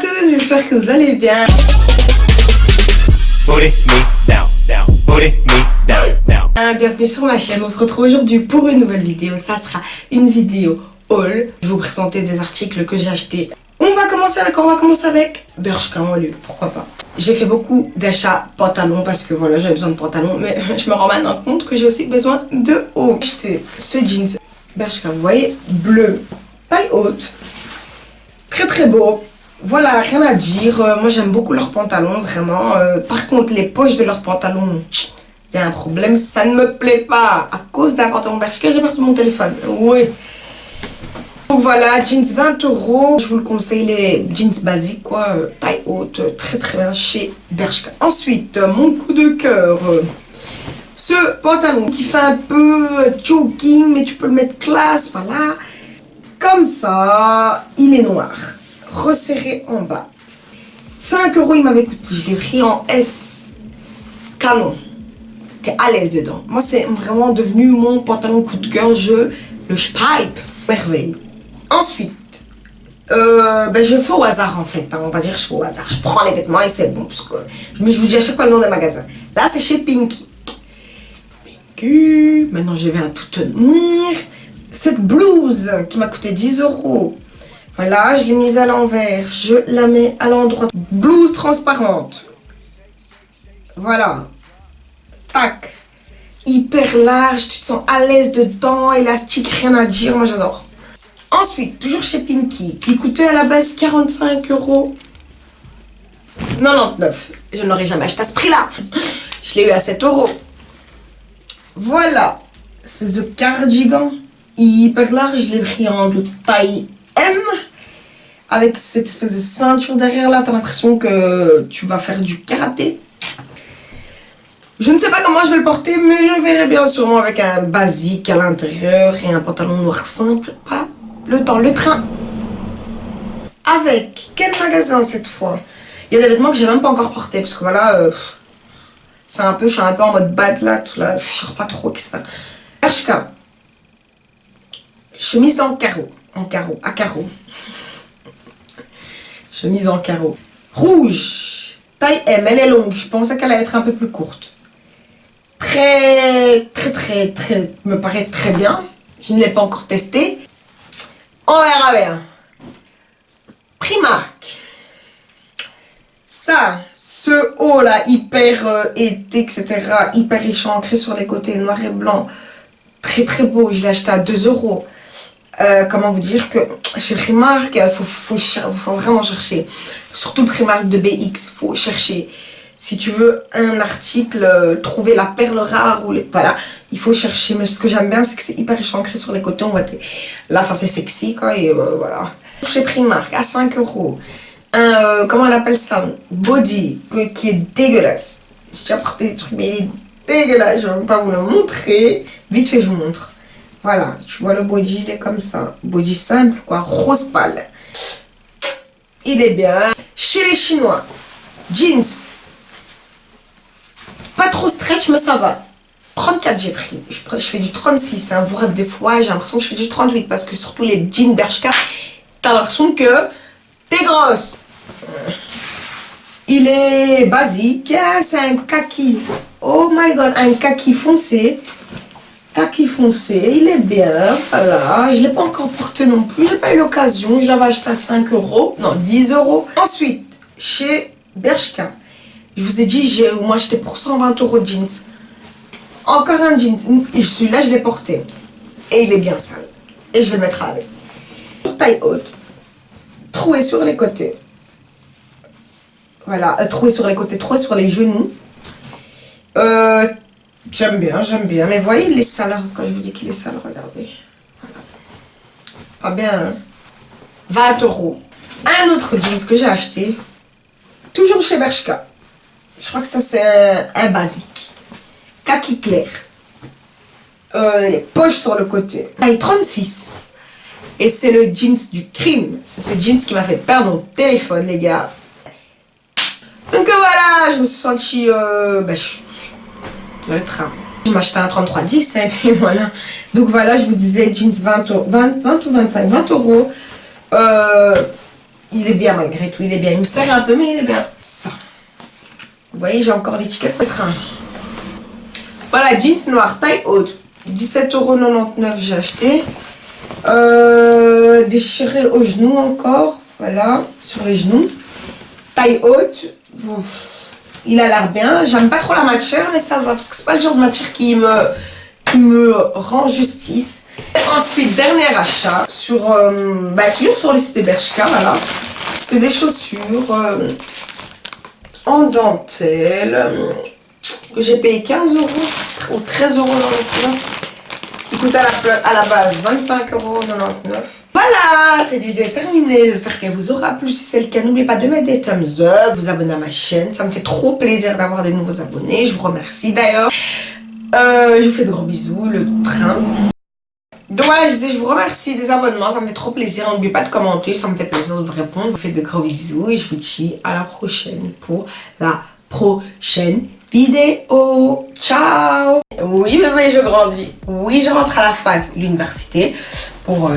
tous, j'espère que vous allez bien. Bienvenue sur ma chaîne, on se retrouve aujourd'hui pour une nouvelle vidéo. Ça sera une vidéo haul. Je vais vous présenter des articles que j'ai achetés. On va commencer avec, on va commencer avec Bershka en lieu, pourquoi pas. J'ai fait beaucoup d'achats pantalons parce que voilà, j'avais besoin de pantalons. Mais je me rends maintenant compte que j'ai aussi besoin de haut. J'ai acheté ce jeans Bershka, vous voyez, bleu, taille haute. Très très beau. Voilà, rien à dire. Euh, moi, j'aime beaucoup leurs pantalons, vraiment. Euh, par contre, les poches de leurs pantalons, il y a un problème. Ça ne me plaît pas. À cause d'un pantalon Bershka, j'ai perdu mon téléphone. Oui. Donc voilà, jeans 20 euros. Je vous le conseille, les jeans basiques, quoi. Euh, taille haute, très très bien chez Bershka. Ensuite, mon coup de cœur. ce pantalon qui fait un peu jogging, mais tu peux le mettre classe, voilà. Comme ça, il est noir resserré en bas. 5 euros il m'avait coûté. Je l'ai pris en S. Canon. T'es à l'aise dedans. Moi, c'est vraiment devenu mon pantalon coup de cœur. Je le pipe. Merveille. Ensuite, euh, ben, je fais au hasard en fait. Hein. on va dire je fais au hasard. Je prends les vêtements et c'est bon. Parce que, mais je vous dis à chaque fois le nom des magasins. Là, c'est chez Pinky. Maintenant, je vais à tout tenir. Cette blouse qui m'a coûté 10 euros. Voilà, je l'ai mise à l'envers. Je la mets à l'endroit. Blouse transparente. Voilà. Tac. Hyper large, tu te sens à l'aise dedans, élastique, rien à dire, moi j'adore. Ensuite, toujours chez Pinky, qui coûtait à la base 45 euros. 99. Je ne l'aurais jamais acheté à ce prix-là. Je l'ai eu à 7 euros. Voilà. Espèce de cardigan. Hyper large, je l'ai pris en taille M avec cette espèce de ceinture derrière là, t'as l'impression que tu vas faire du karaté. Je ne sais pas comment je vais le porter, mais je verrai bien sûrement avec un basique à l'intérieur et un pantalon noir simple. Pas le temps, le train. Avec quel magasin cette fois? Il y a des vêtements que j'ai même pas encore portés, parce que voilà, euh, c'est un peu, je suis un peu en mode bad là, tout là, je sais pas trop qui c'est. HK. Chemise en carreau, en carreau, à carreau chemise en carreau. Rouge, taille M, elle est longue, je pensais qu'elle allait être un peu plus courte. Très, très, très, très, me paraît très bien. Je ne l'ai pas encore testé. On verra bien. Primark. Ça, ce haut là, hyper euh, été, etc. Hyper échancré sur les côtés, noir et blanc. Très très beau, je l'ai acheté à 2 euros. Euh, comment vous dire que chez Primark, il faut, faut, vraiment chercher. Surtout Primark de BX, faut chercher. Si tu veux un article, euh, trouver la perle rare, ou les, voilà, il faut chercher. Mais ce que j'aime bien, c'est que c'est hyper échancré sur les côtés. On va là, c'est sexy, quoi, et euh, voilà. Chez Primark, à 5 euros, un, comment on appelle ça? Body, qui est dégueulasse. J'ai déjà porté des trucs, mais il est dégueulasse. Je ne vais même pas vous le montrer. Vite fait, je vous montre. Voilà, tu vois le body, il est comme ça. Body simple, quoi, rose pâle. Il est bien. Chez les Chinois, jeans. Pas trop stretch, mais ça va. 34 j'ai pris. Je, fais du 36. Hein. Vous des fois, j'ai l'impression que je fais du 38 parce que surtout les jeans Bershka, t'as l'impression que t'es grosse. Il est basique. Hein, c'est un kaki. Oh my god, un kaki foncé. Kaki foncé, il est bien, voilà, je ne l'ai pas encore porté non plus, j'ai pas eu l'occasion, je l'avais acheté à 5 euros, non 10 euros. Ensuite, chez Bershka, je vous ai dit, j'ai au moins acheté pour 120 euros de jeans. Encore un jeans, celui-là je l'ai porté, et il est bien sale, et je vais le mettre avec. Taille haute, troué sur les côtés, voilà, euh, troué sur les côtés, troué sur les genoux, euh, J'aime bien, j'aime bien. Mais voyez, il est sale. Quand je vous dis qu'il est sale, regardez. Pas bien, 20 hein. euros. Un autre jeans que j'ai acheté. Toujours chez Bershka. Je crois que ça, c'est un, basique. Kaki clair. Euh, les poches sur le côté. Taille 36. Et c'est le jeans du crime. C'est ce jeans qui m'a fait perdre mon téléphone, les gars. Donc voilà, je me suis sentie... Euh, le train. Je m'achetais un 3310 et puis voilà. Donc voilà, je vous disais jeans 20, 20, 20 ou 25, 20 euros. Euh, il est bien malgré tout, il est bien. Il me sert un peu, mais il est bien. Ça. Vous voyez, j'ai encore l'étiquette peut-être Voilà, jeans noir, taille haute. 17,99€ j'ai acheté. Euh, déchiré au genou encore. Voilà, sur les genoux. Taille haute. Il a l'air bien. J'aime pas trop la matière, mais ça va. Parce que c'est pas le genre de matière qui me, qui rend justice. ensuite, dernier achat. Sur, euh, bah, toujours sur le site de Bershka, voilà. C'est des chaussures euh, en dentelle. Euh, que j'ai payé 15 euros ou 13 euros dans le Il coûte à la, à la base 25,99 euros. Voilà, cette vidéo est terminée. J'espère qu'elle vous aura plu. Si c'est le cas, n'oubliez pas de mettre des thumbs up, vous abonner à ma chaîne. Ça me fait trop plaisir d'avoir des nouveaux abonnés. Je vous remercie d'ailleurs. Euh, je vous fais de gros bisous. Le train. Donc voilà, je je vous remercie des abonnements. Ça me fait trop plaisir. N'oubliez pas de commenter. Ça me fait plaisir de vous répondre. Je vous fais de gros bisous. Et je vous dis à la prochaine pour la prochaine vidéo. Ciao Oui bébé, je grandis. Oui, je rentre à la fac, l'université, pour... Euh,